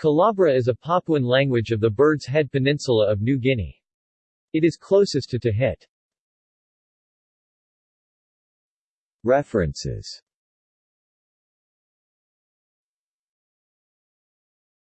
Calabra is a Papuan language of the Bird's Head Peninsula of New Guinea. It is closest to Tahit. References